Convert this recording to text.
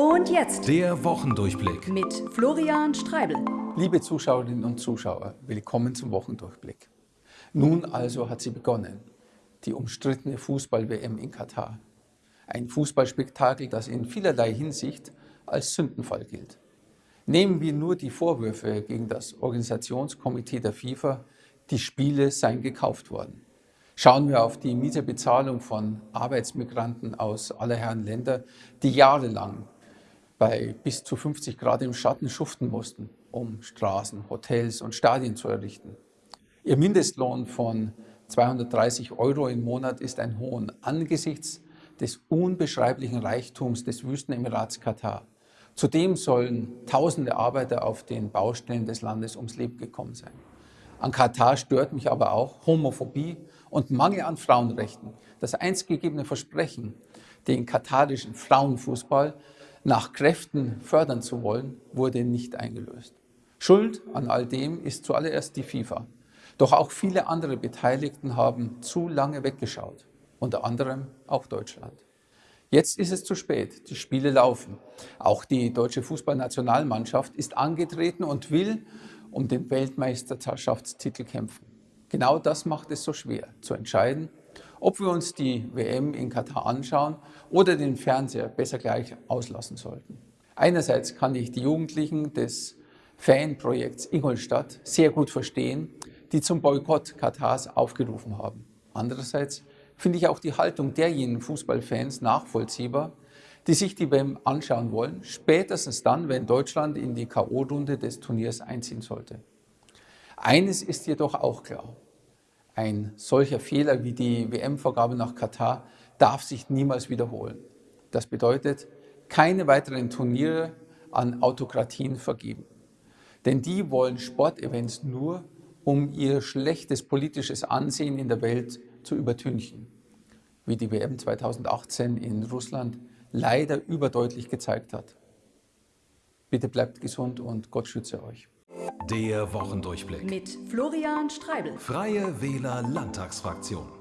Und jetzt Der Wochendurchblick. mit Florian Streibel. Liebe Zuschauerinnen und Zuschauer, willkommen zum Wochendurchblick. Nun also hat sie begonnen, die umstrittene Fußball-WM in Katar. Ein Fußballspektakel, das in vielerlei Hinsicht als Sündenfall gilt. Nehmen wir nur die Vorwürfe gegen das Organisationskomitee der FIFA, die Spiele seien gekauft worden. Schauen wir auf die miese Bezahlung von Arbeitsmigranten aus aller Herren Länder, die jahrelang bei bis zu 50 Grad im Schatten schuften mussten, um Straßen, Hotels und Stadien zu errichten. Ihr Mindestlohn von 230 Euro im Monat ist ein Hohn angesichts des unbeschreiblichen Reichtums des Wüstenemirats Katar. Zudem sollen tausende Arbeiter auf den Baustellen des Landes ums Leben gekommen sein. An Katar stört mich aber auch Homophobie und Mangel an Frauenrechten. Das einst gegebene Versprechen, den katarischen Frauenfußball nach Kräften fördern zu wollen, wurde nicht eingelöst. Schuld an all dem ist zuallererst die FIFA. Doch auch viele andere Beteiligten haben zu lange weggeschaut, unter anderem auch Deutschland. Jetzt ist es zu spät, die Spiele laufen. Auch die deutsche Fußballnationalmannschaft ist angetreten und will um den Weltmeisterschaftstitel kämpfen. Genau das macht es so schwer, zu entscheiden, ob wir uns die WM in Katar anschauen oder den Fernseher besser gleich auslassen sollten. Einerseits kann ich die Jugendlichen des Fanprojekts Ingolstadt sehr gut verstehen, die zum Boykott Katars aufgerufen haben. Andererseits finde ich auch die Haltung derjenigen Fußballfans nachvollziehbar, die sich die WM anschauen wollen, spätestens dann, wenn Deutschland in die K.O.-Runde des Turniers einziehen sollte. Eines ist jedoch auch klar. Ein solcher Fehler wie die WM-Vergabe nach Katar darf sich niemals wiederholen. Das bedeutet, keine weiteren Turniere an Autokratien vergeben. Denn die wollen Sportevents nur, um ihr schlechtes politisches Ansehen in der Welt zu übertünchen, wie die WM 2018 in Russland leider überdeutlich gezeigt hat. Bitte bleibt gesund und Gott schütze euch. Der Wochendurchblick. Mit Florian Streibel. Freie Wähler Landtagsfraktion.